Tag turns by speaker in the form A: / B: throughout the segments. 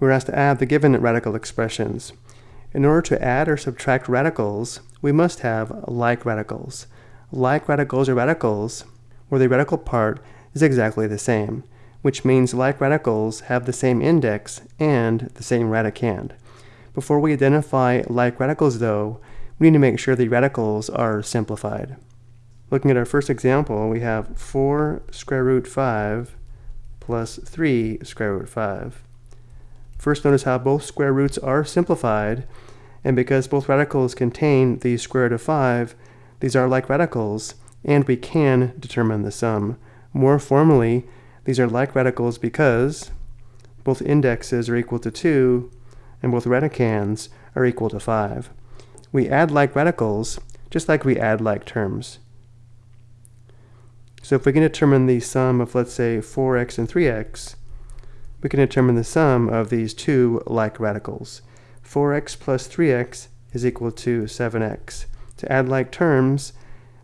A: we're asked to add the given radical expressions. In order to add or subtract radicals, we must have like radicals. Like radicals are radicals where the radical part is exactly the same, which means like radicals have the same index and the same radicand. Before we identify like radicals though, we need to make sure the radicals are simplified. Looking at our first example, we have 4 square root 5 plus 3 square root 5. First notice how both square roots are simplified, and because both radicals contain the square root of 5, these are like radicals, and we can determine the sum. More formally, these are like radicals because both indexes are equal to 2, and both radicands are equal to 5. We add like radicals, just like we add like terms. So if we can determine the sum of, let's say, 4x and 3x, we can determine the sum of these two like radicals. 4x plus 3x is equal to 7x. To add like terms,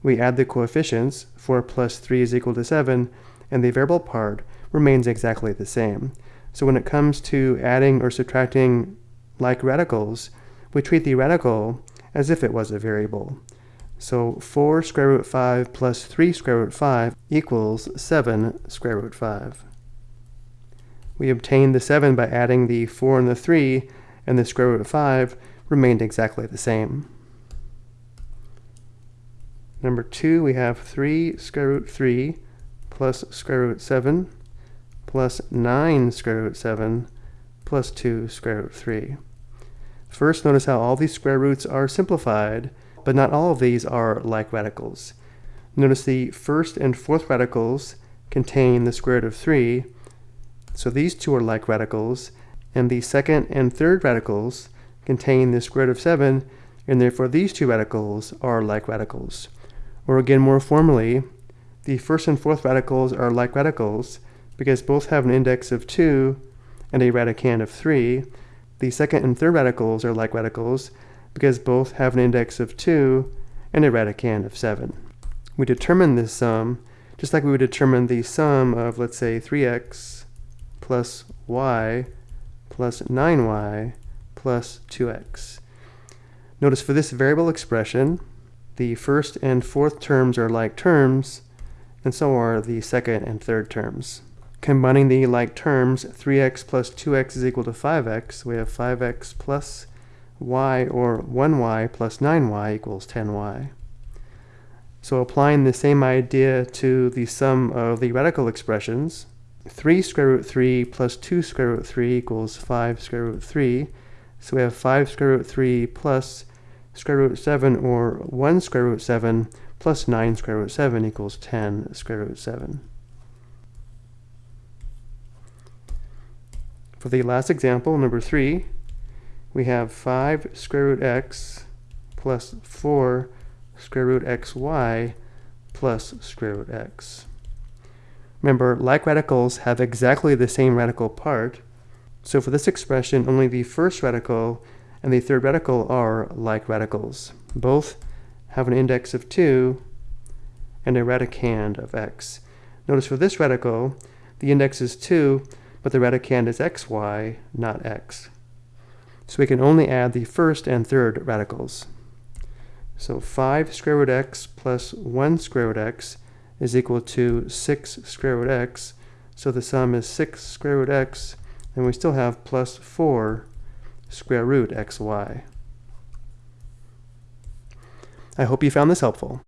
A: we add the coefficients, 4 plus 3 is equal to 7, and the variable part remains exactly the same. So when it comes to adding or subtracting like radicals, we treat the radical as if it was a variable. So 4 square root 5 plus 3 square root 5 equals 7 square root 5. We obtained the 7 by adding the 4 and the 3, and the square root of 5 remained exactly the same. Number 2, we have 3 square root 3 plus square root 7 plus 9 square root 7 plus 2 square root 3. First, notice how all these square roots are simplified, but not all of these are like radicals. Notice the first and fourth radicals contain the square root of 3, so these two are like radicals, and the second and third radicals contain the square root of 7, and therefore these two radicals are like radicals. Or again more formally, the first and fourth radicals are like radicals because both have an index of 2 and a radicand of 3. The second and third radicals are like radicals because both have an index of 2 and a radicand of 7. We determine this sum just like we would determine the sum of, let's say, 3x plus y plus 9y plus 2x. Notice for this variable expression, the first and fourth terms are like terms, and so are the second and third terms. Combining the like terms, 3x plus 2x is equal to 5x. We have 5x plus y, or 1y plus 9y equals 10y. So applying the same idea to the sum of the radical expressions, 3 square root 3 plus 2 square root 3 equals 5 square root 3. So we have 5 square root 3 plus square root 7 or 1 square root 7 plus 9 square root 7 equals 10 square root 7. For the last example, number 3, we have 5 square root x plus 4 square root xy plus square root x. Remember, like radicals have exactly the same radical part, so for this expression, only the first radical and the third radical are like radicals. Both have an index of 2 and a radicand of x. Notice for this radical, the index is 2, but the radicand is xy, not x. So we can only add the first and third radicals. So 5 square root x plus 1 square root x is equal to 6 square root x. So the sum is 6 square root x, and we still have plus 4 square root xy. I hope you found this helpful.